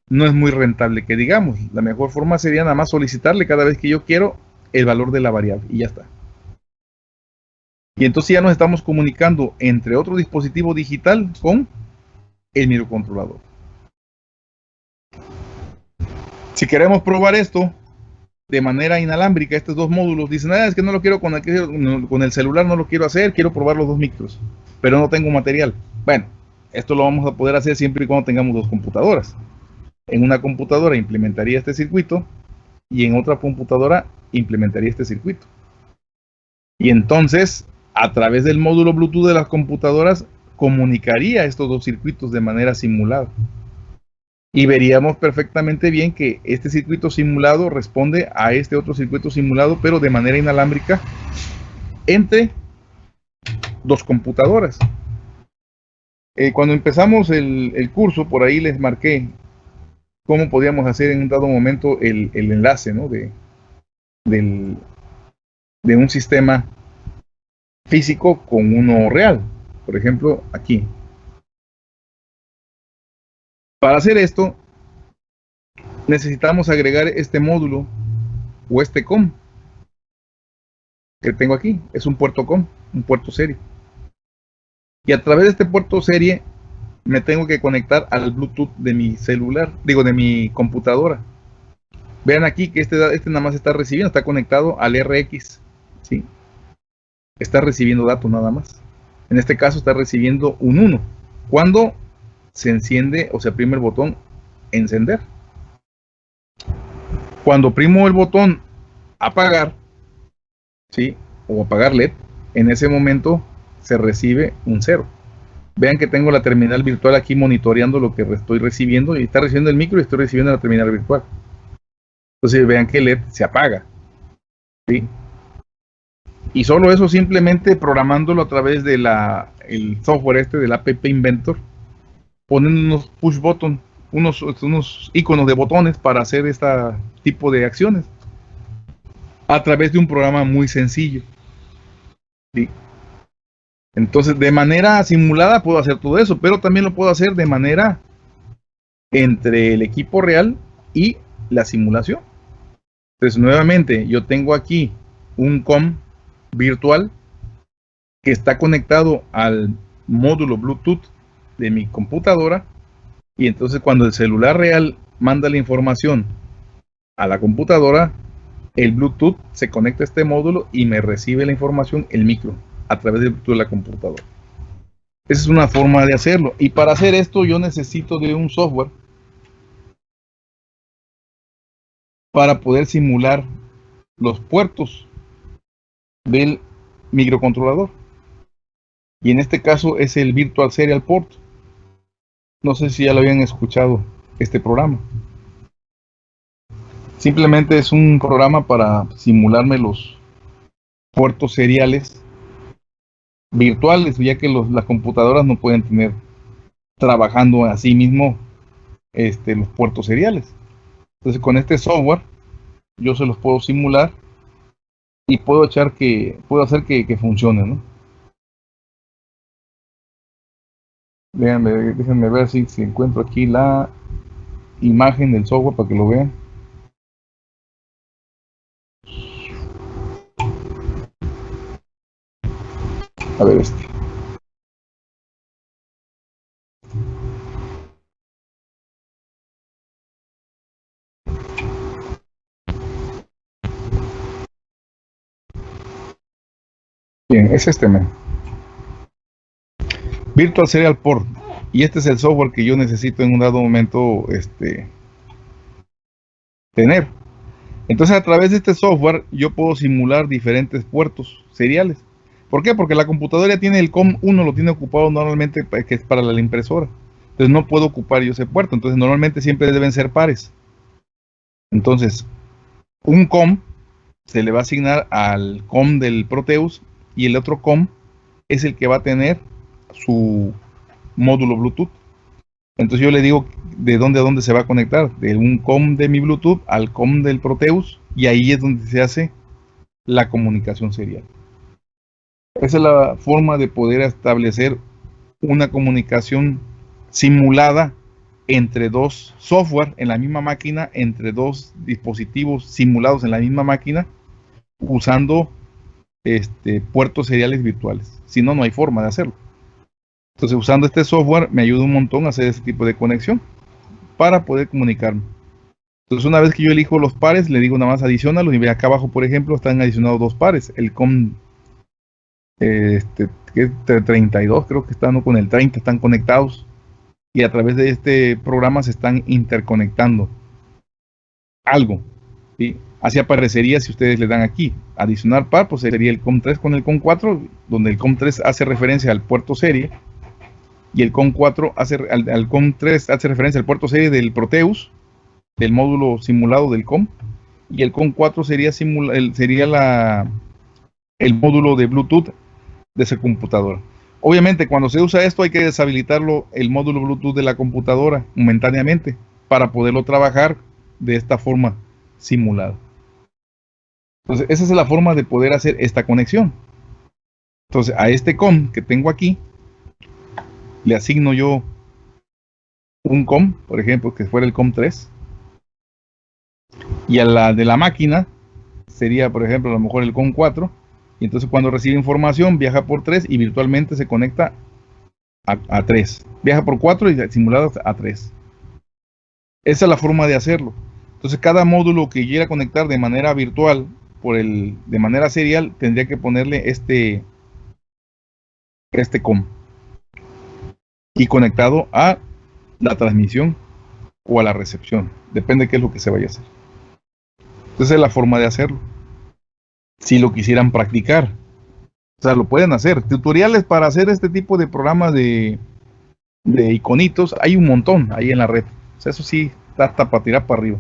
No es muy rentable que digamos. La mejor forma sería nada más solicitarle cada vez que yo quiero el valor de la variable y ya está. Y entonces ya nos estamos comunicando entre otro dispositivo digital con el microcontrolador. Si queremos probar esto de manera inalámbrica, estos dos módulos, dicen, ah, es que no lo quiero con el, con el celular, no lo quiero hacer, quiero probar los dos micros, pero no tengo material. Bueno, esto lo vamos a poder hacer siempre y cuando tengamos dos computadoras. En una computadora implementaría este circuito y en otra computadora implementaría este circuito. Y entonces, a través del módulo Bluetooth de las computadoras, comunicaría estos dos circuitos de manera simulada y veríamos perfectamente bien que este circuito simulado responde a este otro circuito simulado, pero de manera inalámbrica entre dos computadoras. Eh, cuando empezamos el, curso, por ahí les marqué cómo podíamos hacer en un dado momento el, enlace de, de un sistema físico con uno real. Por ejemplo, aquí. Para hacer esto, necesitamos agregar este módulo o este COM que tengo aquí. Es un puerto COM, un puerto serie. Y a través de este puerto serie me tengo que conectar al Bluetooth de mi celular, digo, de mi computadora. Vean aquí que este, este nada más está recibiendo, está conectado al RX. ¿sí? Está recibiendo datos nada más. En este caso está recibiendo un 1. Cuando se enciende o se oprime el botón encender. Cuando oprimo el botón apagar, ¿sí? o apagar LED, en ese momento se recibe un 0. Vean que tengo la terminal virtual aquí monitoreando lo que estoy recibiendo y está recibiendo el micro y estoy recibiendo la terminal virtual. Entonces vean que LED se apaga. ¿sí? Y solo eso simplemente programándolo a través de la el software este del app Inventor ponen unos push button, unos, unos iconos de botones para hacer este tipo de acciones a través de un programa muy sencillo. Entonces, de manera simulada puedo hacer todo eso, pero también lo puedo hacer de manera entre el equipo real y la simulación. Entonces, nuevamente, yo tengo aquí un COM virtual que está conectado al módulo Bluetooth de mi computadora y entonces cuando el celular real manda la información a la computadora, el Bluetooth se conecta a este módulo y me recibe la información el micro a través del Bluetooth de la computadora. Esa es una forma de hacerlo. Y para hacer esto yo necesito de un software para poder simular los puertos del microcontrolador. Y en este caso es el Virtual Serial Port. No sé si ya lo habían escuchado este programa. Simplemente es un programa para simularme los puertos seriales virtuales, ya que las computadoras no pueden tener trabajando a sí mismo este, los puertos seriales. Entonces con este software yo se los puedo simular y puedo echar que puedo hacer que, que funcione, ¿no? déjenme ver si, si encuentro aquí la imagen del software para que lo vean. A ver este. Es este men. Virtual Serial Port. Y este es el software que yo necesito en un dado momento este, tener. Entonces a través de este software yo puedo simular diferentes puertos seriales. ¿Por qué? Porque la computadora tiene el COM1, lo tiene ocupado normalmente que es para la impresora. Entonces no puedo ocupar yo ese puerto. Entonces normalmente siempre deben ser pares. Entonces, un COM se le va a asignar al COM del Proteus y el otro COM es el que va a tener su módulo Bluetooth. Entonces yo le digo de dónde a dónde se va a conectar, de un COM de mi Bluetooth al COM del Proteus, y ahí es donde se hace la comunicación serial. Esa es la forma de poder establecer una comunicación simulada entre dos software en la misma máquina, entre dos dispositivos simulados en la misma máquina, usando este, puertos seriales virtuales. Si no, no hay forma de hacerlo. Entonces usando este software me ayuda un montón a hacer ese tipo de conexión para poder comunicarme. Entonces una vez que yo elijo los pares, le digo nada más adicional. Y acá abajo, por ejemplo, están adicionados dos pares. El COM este, 32, creo que están con el 30, están conectados. Y a través de este programa se están interconectando. Algo. Así aparecería si ustedes le dan aquí. Adicionar par, pues sería el COM3 con el COM4, donde el COM3 hace referencia al puerto serie Y el COM4 hace, al, al COM3 hace referencia al puerto serie del Proteus, del módulo simulado del COM. Y el COM4 sería, el, sería la, el módulo de Bluetooth de esa computadora. Obviamente, cuando se usa esto hay que deshabilitarlo el módulo Bluetooth de la computadora momentáneamente para poderlo trabajar de esta forma simulada. Entonces, esa es la forma de poder hacer esta conexión. Entonces, a este COM que tengo aquí, le asigno yo un COM, por ejemplo, que fuera el COM 3. Y a la de la máquina sería, por ejemplo, a lo mejor el COM 4 y entonces cuando recibe información viaja por 3 y virtualmente se conecta a, 3. Viaja por 4 y simulado a 3. Esa es la forma de hacerlo. Entonces cada módulo que quiera conectar de manera virtual por el de manera serial tendría que ponerle este este COM y conectado a la transmisión o a la recepción. Depende de qué es lo que se vaya a hacer. Entonces es la forma de hacerlo si lo quisieran practicar. O sea, lo pueden hacer. Tutoriales para hacer este tipo de programas de, de iconitos hay un montón ahí en la red. Eso sí, está hasta para tirar para arriba.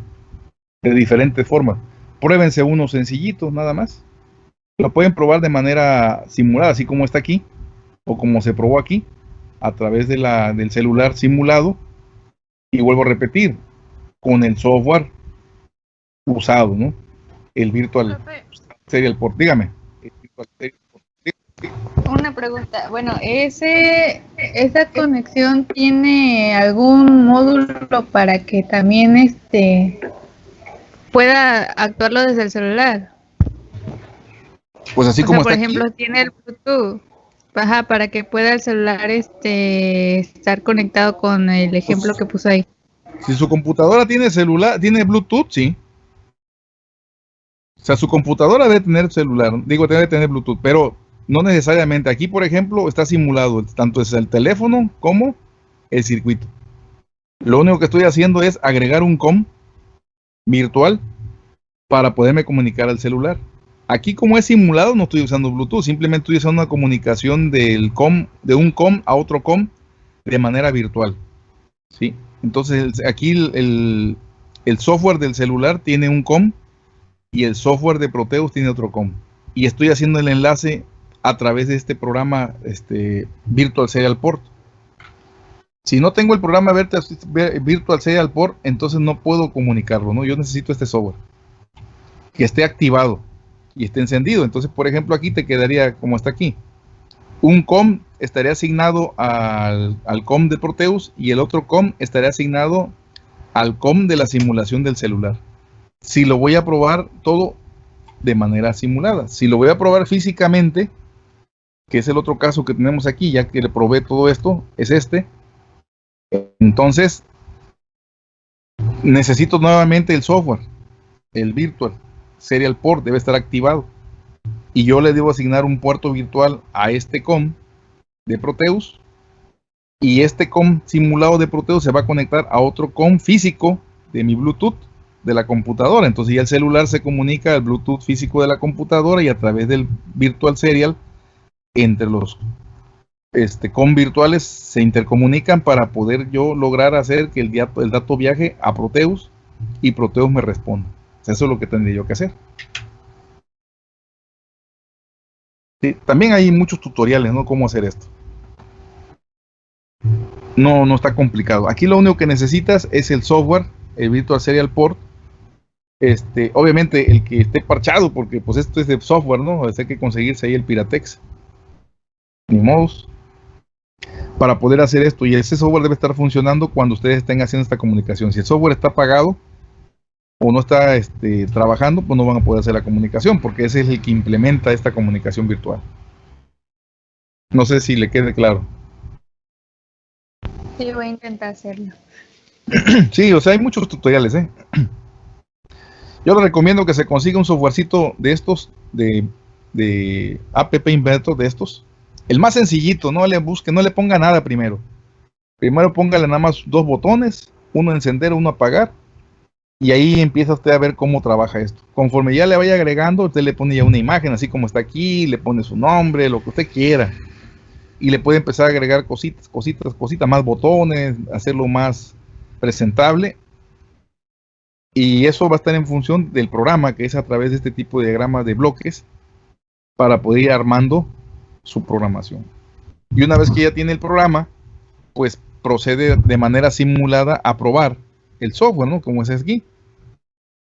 De diferentes formas. Pruébense unos sencillitos nada más. Lo pueden probar de manera simulada, así como está aquí, o como se probó aquí, a través de la, del celular simulado. Y vuelvo a repetir, con el software usado, ¿no? El virtual serial port. Dígame. Una pregunta. Bueno, ese esa conexión tiene algún módulo para que también este pueda actuarlo desde el celular. Pues así como por ejemplo, tiene el Bluetooth. Ajá, para que pueda el celular este estar conectado con el ejemplo pues que puso ahí. Si su computadora tiene celular, tiene Bluetooth, sí. O sea, su computadora debe tener celular, digo, debe tener Bluetooth, pero no necesariamente. Aquí, por ejemplo, está simulado tanto es el teléfono como el circuito. Lo único que estoy haciendo es agregar un COM virtual para poderme comunicar al celular. Aquí como es simulado no estoy usando Bluetooth, simplemente estoy usando una comunicación del COM, de un COM a otro COM de manera virtual. ¿sí? Entonces aquí el, el software del celular tiene un COM y el software de Proteus tiene otro COM. Y estoy haciendo el enlace a través de este programa este, Virtual Serial Port. Si no tengo el programa Virtual Serial Port, entonces no puedo comunicarlo, ¿no? Yo necesito este software que esté activado y esté encendido. Entonces, por ejemplo, aquí te quedaría como está aquí. Un COM estaría asignado al, al COM de Proteus y el otro COM estaría asignado al COM de la simulación del celular si lo voy a probar todo de manera simulada. Si lo voy a probar físicamente, que es el otro caso que tenemos aquí, ya que le probé todo esto, es este. Entonces, necesito nuevamente el software, el virtual, serial port debe estar activado. Y yo le debo asignar un puerto virtual a este COM de Proteus. Y este COM simulado de Proteus se va a conectar a otro COM físico de mi Bluetooth de la computadora. Entonces ya el celular se comunica al Bluetooth físico de la computadora y a través del Virtual Serial entre los este, con virtuales se intercomunican para poder yo lograr hacer que el, el dato viaje a Proteus y Proteus me responda. Eso es lo que tendría yo que hacer. también hay muchos tutoriales, ¿no? Cómo hacer esto. No, no está complicado. Aquí lo único que necesitas es el software, el Virtual Serial Port, este, obviamente el que esté parchado, porque pues esto es de software, ¿no? Hay que conseguirse ahí el Piratex. Ni modos. Para poder hacer esto. Y ese software debe estar funcionando cuando ustedes estén haciendo esta comunicación. Si el software está apagado o no está este, trabajando, pues no van a poder hacer la comunicación, porque ese es el que implementa esta comunicación virtual. No sé si le quede claro. Sí, voy a intentar hacerlo. sí, o sea, hay muchos tutoriales, ¿eh? Yo les recomiendo que se consiga un softwarecito de estos, de, de App Inventor de estos. El más sencillito, no le busque, no le ponga nada primero. Primero póngale nada más dos botones, uno encender, uno apagar. Y ahí empieza usted a ver cómo trabaja esto. Conforme ya le vaya agregando, usted le pone ya una imagen, así como está aquí, le pone su nombre, lo que usted quiera. y le puede empezar a agregar cositas, cositas, cositas, más botones, hacerlo más presentable. Y eso va a estar en función del programa, que es a través de este tipo de diagramas de bloques, para poder ir armando su programación. Y una vez que ya tiene el programa, pues procede de manera simulada a probar el software, ¿no? Como es aquí.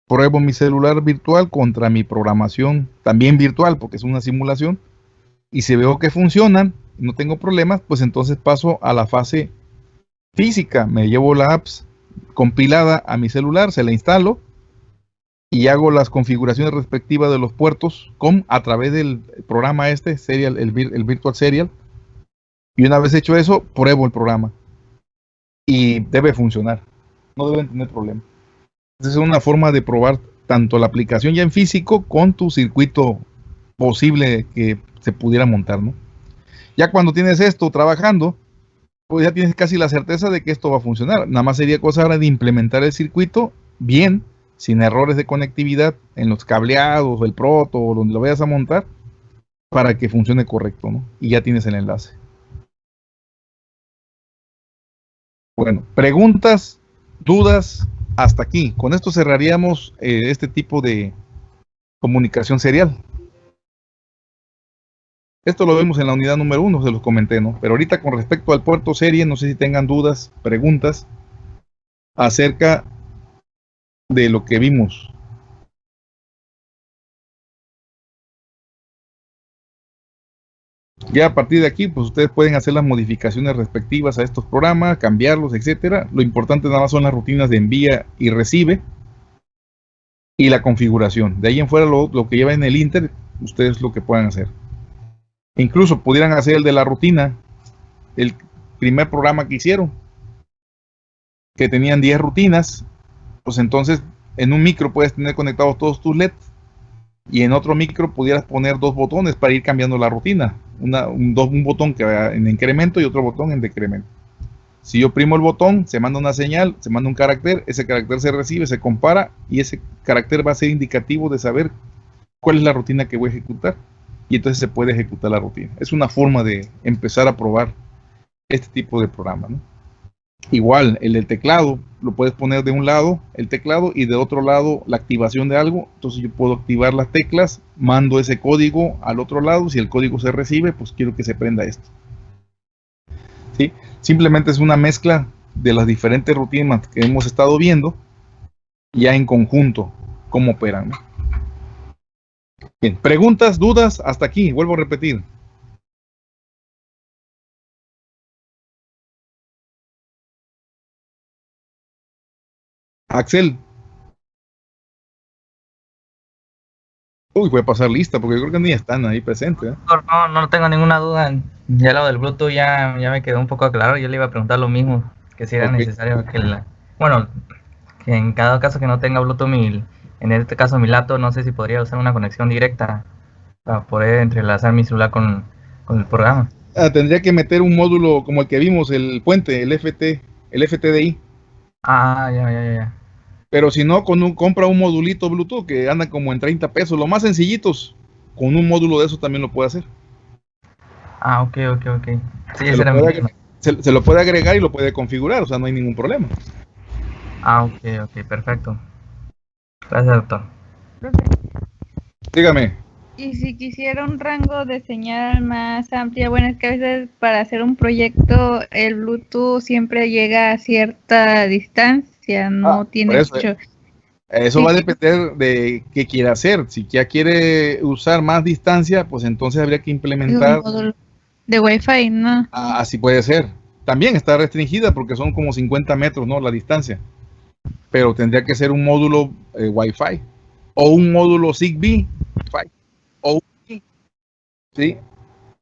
Pruebo mi celular virtual contra mi programación también virtual, porque es una simulación. Y si veo que funcionan, no tengo problemas, pues entonces paso a la fase física. Me llevo la apps compilada a mi celular, se la instalo y hago las configuraciones respectivas de los puertos con a través del programa este, serial, el, Virtual Serial. Y una vez hecho eso, pruebo el programa. Y debe funcionar. No deben tener problema. Es una forma de probar tanto la aplicación ya en físico con tu circuito posible que se pudiera montar, ¿no? Ya cuando tienes esto trabajando, pues ya tienes casi la certeza de que esto va a funcionar. Nada más sería cosa ahora de implementar el circuito bien, sin errores de conectividad en los cableados, el proto o donde lo vayas a montar, para que funcione correcto, ¿no? Y ya tienes el enlace. Bueno, preguntas, dudas, hasta aquí. Con esto cerraríamos eh, este tipo de comunicación serial. Esto lo vemos en la unidad número uno, se los comenté, ¿no? Pero ahorita con respecto al puerto serie, no sé si tengan dudas, preguntas acerca de lo que vimos. Ya a partir de aquí, pues ustedes pueden hacer las modificaciones respectivas a estos programas, cambiarlos, etcétera. Lo importante nada más son las rutinas de envía y recibe y la configuración. De ahí en fuera lo, lo que lleva en el Inter, ustedes lo que puedan hacer. Incluso pudieran hacer el de la rutina, el primer programa que hicieron, que tenían 10 rutinas, pues entonces en un micro puedes tener conectados todos tus LEDs y en otro micro pudieras poner dos botones para ir cambiando la rutina. un, un botón que va en incremento y otro botón en decremento. Si yo primo el botón, se manda una señal, se manda un carácter, ese carácter se recibe, se compara y ese carácter va a ser indicativo de saber cuál es la rutina que voy a ejecutar y entonces se puede ejecutar la rutina. Es una forma de empezar a probar este tipo de programa. Igual, el del teclado, lo puedes poner de un lado el teclado y de otro lado la activación de algo. Entonces yo puedo activar las teclas, mando ese código al otro lado. Si el código se recibe, pues quiero que se prenda esto. ¿Sí? Simplemente es una mezcla de las diferentes rutinas que hemos estado viendo ya en conjunto cómo operan. Bien, preguntas, dudas, hasta aquí, vuelvo a repetir. Axel. Uy, voy a pasar lista porque yo creo que ni están ahí presentes. ¿eh? No, no tengo ninguna duda. Ya lo del Bluetooth ya, ya me quedó un poco claro. Yo le iba a preguntar lo mismo, que si era necesario que la... Bueno, que en cada caso que no tenga Bluetooth mi, en este caso mi laptop, no sé si podría usar una conexión directa para poder entrelazar mi celular con, el programa. Ah, tendría que meter un módulo como el que vimos, el puente, el FT, el FTDI. Ah, ya, ya, ya. Pero si no, con un, compra un modulito Bluetooth que anda como en 30 pesos, lo más sencillitos. Con un módulo de eso también lo puede hacer. Ah, ok, ok, ok. Sí, se, lo puede, se, lo puede agregar y lo puede configurar, o sea, no hay ningún problema. Ah, ok, ok, perfecto. Gracias, doctor. Dígame. Y si quisiera un rango de señal más amplia, bueno, es que a veces para hacer un proyecto el Bluetooth siempre llega a cierta distancia, no ah, tiene eso, mucho... Eso va a depender de qué quiera hacer. Si ya quiere usar más distancia, pues entonces habría que implementar... De Wi-Fi, ¿no? Ah, así puede ser. También está restringida porque son como 50 metros, ¿no? La distancia pero tendría que ser un módulo eh, Wi-Fi o un módulo Zigbee. O, ¿sí?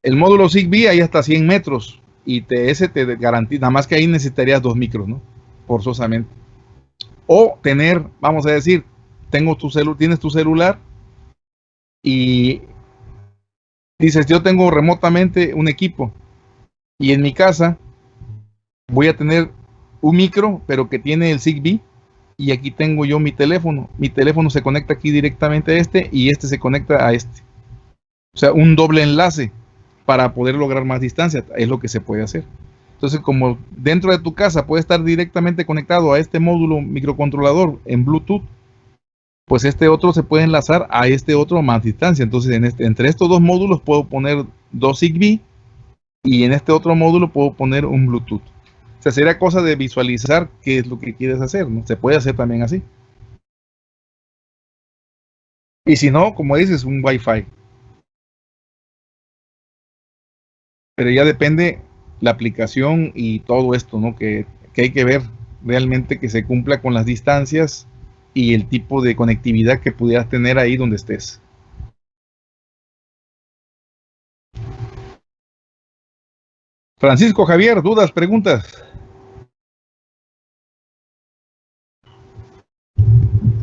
El módulo Zigbee ahí hasta 100 metros y ese te garantiza, nada más que ahí necesitarías dos micros, ¿no? Forzosamente. O tener, vamos a decir, tengo tu celu tienes tu celular y dices, yo tengo remotamente un equipo y en mi casa voy a tener un micro, pero que tiene el Zigbee y aquí tengo yo mi teléfono. Mi teléfono se conecta aquí directamente a este y este se conecta a este. O sea, un doble enlace. para poder lograr más distancia. Es lo que se puede hacer. Entonces, como dentro de tu casa puede estar directamente conectado a este módulo microcontrolador en Bluetooth, pues este otro se puede enlazar a este otro a más distancia. Entonces, en este, entre estos dos módulos puedo poner dos Zigbee y en este otro módulo puedo poner un Bluetooth. O sea, sería cosa de visualizar qué es lo que quieres hacer, ¿no? Se puede hacer también así. Y si no, como dices, un Wi-Fi. Pero ya depende la aplicación y todo esto, ¿no? Que, que hay que ver realmente que se cumpla con las distancias y el tipo de conectividad que pudieras tener ahí donde estés. Francisco Javier, dudas, preguntas.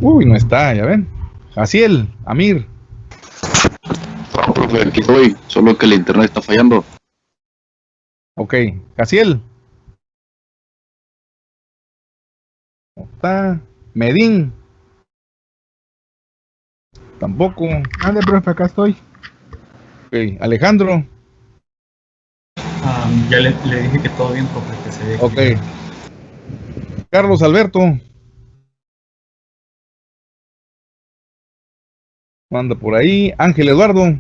Uy, no está, ya ven. Jaciel, Amir. Aquí estoy, solo que el internet está fallando. Ok, Jaciel. No está. Medín. Tampoco. Ande, profe, acá estoy. Ok, Alejandro. Ah, ya le, le dije que todo bien, profe, que se ve. Ok. Carlos Alberto. Anda por ahí. Ángel Eduardo.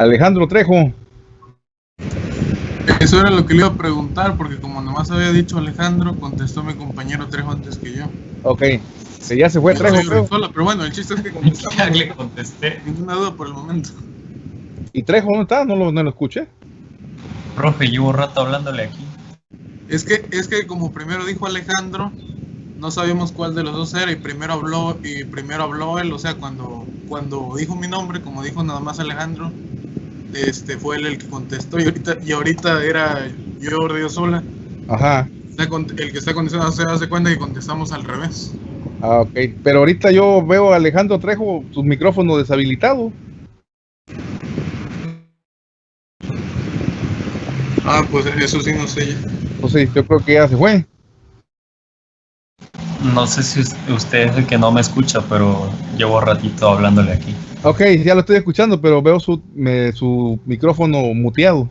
Alejandro Trejo. Eso era lo que le iba a preguntar, porque como nomás había dicho Alejandro, contestó mi compañero Trejo antes que yo. Ok. Que ya se fue Trejo, creo. Pero bueno, el chiste es que Ya le contesté. Ninguna duda por el momento. ¿Y Trejo dónde está? No lo, no lo escuché. Profe, llevo rato hablándole aquí. Es que, es que como primero dijo Alejandro, no sabíamos cuál de los dos era y primero habló y primero habló él, o sea, cuando, cuando dijo mi nombre, como dijo nada más Alejandro, este fue él el que contestó y ahorita, y ahorita era yo Río Sola. Ajá. El que está contestando se hace cuenta que contestamos al revés. Ah, ok. Pero ahorita yo veo a Alejandro Trejo, su micrófono deshabilitado. Ah, pues eso sí no sé ya. Entonces yo creo que ya se fue. No sé si us- usted es el que no me escucha, pero llevo ratito hablándole aquí. Ok, ya lo estoy escuchando, pero veo su, me- su micrófono muteado.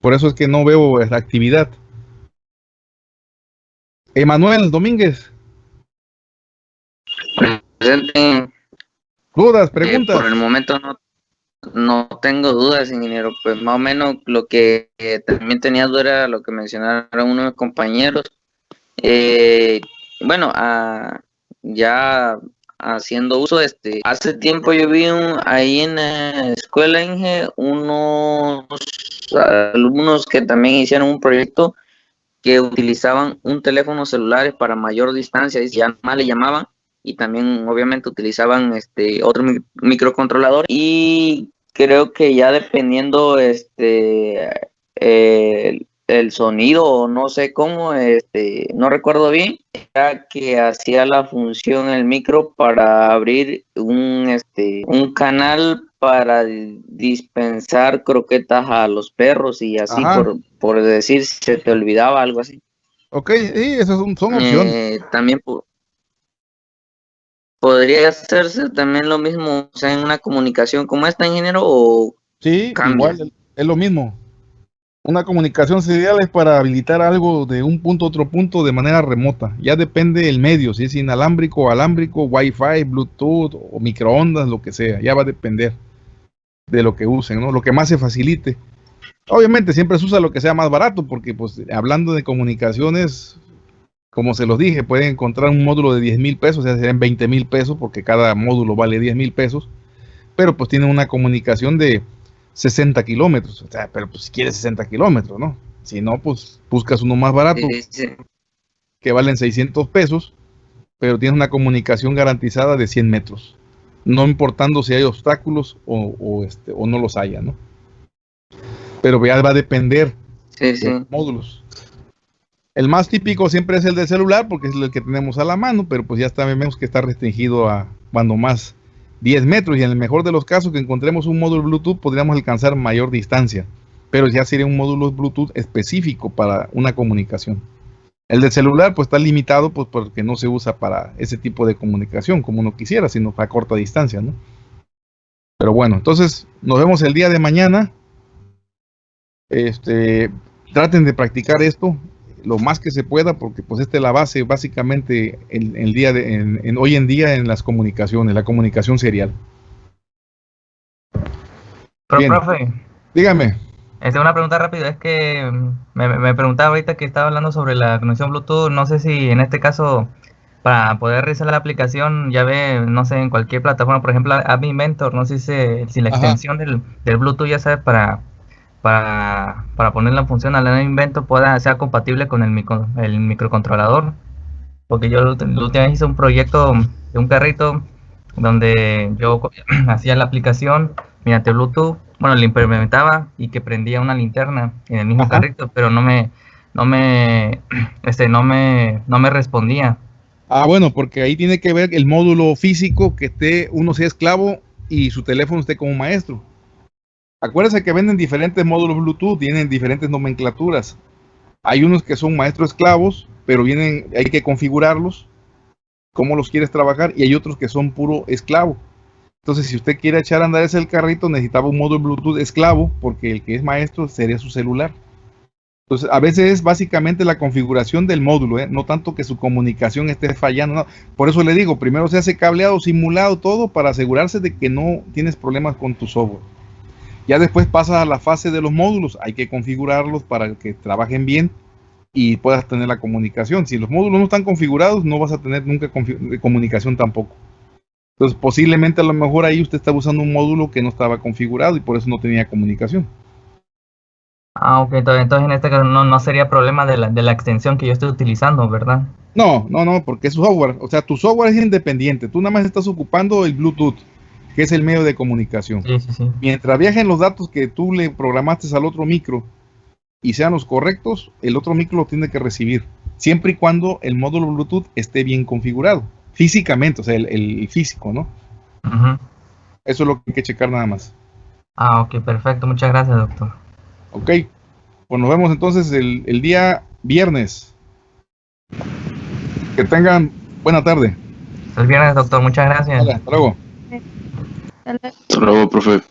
Por eso es que no veo la actividad. Emanuel Domínguez, Presente. dudas, Eh, preguntas. por el momento no, no tengo dudas, ingeniero. Pues más o menos lo que eh, también tenía duda era lo que mencionaron unos compañeros. Eh, bueno, ah, ya haciendo uso, este, hace tiempo yo vi ahí en la escuela Inge unos alumnos que también hicieron un proyecto que utilizaban un teléfono celular para mayor distancia y ya más le llamaban y también obviamente utilizaban este otro mi- microcontrolador y creo que ya dependiendo este el, el sonido o no sé cómo este no recuerdo bien era que hacía la función el micro para abrir un este un canal para dispensar croquetas a los perros y así Ajá. por, por decir se te olvidaba algo así Ok, sí, esas son, son opciones. eh, también po- podría hacerse también lo mismo, o sea, en una comunicación como esta, ingeniero, o Sí, cambia. igual es lo mismo. Una comunicación serial es para habilitar algo de un punto a otro punto de manera remota. Ya depende del medio, si es inalámbrico alámbrico, Wi-Fi, Bluetooth o microondas, lo que sea. Ya va a depender de lo que usen, ¿no? Lo que más se facilite. Obviamente siempre se usa lo que sea más barato, porque pues hablando de comunicaciones, como se los dije, pueden encontrar un módulo de 10 mil pesos, o sea, serían 20 mil pesos, porque cada módulo vale 10 mil pesos, pero pues tienen una comunicación de 60 kilómetros, o sea, pero pues si quieres 60 kilómetros, ¿no? Si no, pues buscas uno más barato, Sí, sí. que valen 600 pesos, pero tienes una comunicación garantizada de 100 metros, no importando si hay obstáculos o, o, este, o no los haya, ¿no? Pero ya va a depender Sí, de los módulos. El más típico siempre es el del celular porque es el que tenemos a la mano, pero pues ya sabemos que está restringido a cuando más 10 metros y en el mejor de los casos que encontremos un módulo Bluetooth podríamos alcanzar mayor distancia, pero ya sería un módulo Bluetooth específico para una comunicación. El del celular pues está limitado pues porque no se usa para ese tipo de comunicación como uno quisiera, sino para corta distancia, ¿no? Pero bueno, entonces nos vemos el día de mañana. Este, traten de practicar esto lo más que se pueda porque pues esta es la base básicamente en, el día de, en, hoy en día en las comunicaciones, la comunicación serial. Pero, profe. Dígame. Es una pregunta rápida, es que mm, me, me, preguntaba ahorita que estaba hablando sobre la conexión Bluetooth, no sé si en este caso para poder realizar la aplicación, ya ve, no sé, en cualquier plataforma, por ejemplo, App Inventor, no sé si, si la extensión del, del, Bluetooth ya sabe para, para, para ponerla en función al App Inventor pueda ser compatible con el, micro, el microcontrolador. Porque yo la última vez hice un proyecto de un carrito donde yo hacía la aplicación mediante Bluetooth bueno, le implementaba y que prendía una linterna en el mismo carrito, pero no me, no me, este, no me, no me respondía. Ah, bueno, porque ahí tiene que ver el módulo físico que esté, uno sea esclavo y su teléfono esté como maestro. Acuérdense que venden diferentes módulos Bluetooth, tienen diferentes nomenclaturas. Hay unos que son maestros esclavos, pero vienen, hay que configurarlos, cómo los quieres trabajar, y hay otros que son puro esclavo. Entonces, si usted quiere echar a andar ese carrito, necesitaba un módulo Bluetooth esclavo, porque el que es maestro sería su celular. Entonces, a veces es básicamente la configuración del módulo, ¿eh? no tanto que su comunicación esté fallando. Por eso le digo, primero se hace cableado, simulado todo para asegurarse de que no tienes problemas con tu software. Ya después pasa a la fase de los módulos, hay que configurarlos para que trabajen bien y puedas tener la comunicación. Si los módulos no están configurados, no vas a tener nunca comunicación tampoco. Entonces, posiblemente a lo mejor ahí usted está usando un módulo que no estaba configurado y por eso no tenía comunicación. Ah, ok, entonces en este caso no, sería problema de la, de la, extensión que yo estoy utilizando, ¿verdad? No, no, no, porque es software. O sea, tu software es independiente. Tú nada más estás ocupando el Bluetooth, que es el medio de comunicación. Sí, sí, sí. Mientras viajen los datos que tú le programaste al otro micro y sean los correctos, el otro micro lo tiene que recibir. Siempre y cuando el módulo Bluetooth esté bien configurado físicamente, o sea, el, físico, ¿no? Eso es lo que hay que checar nada más. Ah, ok, perfecto. Muchas gracias, doctor. Ok, pues nos vemos entonces el, día viernes. Que tengan buena tarde. El viernes, doctor. Muchas gracias. hasta luego. Hasta luego, profe.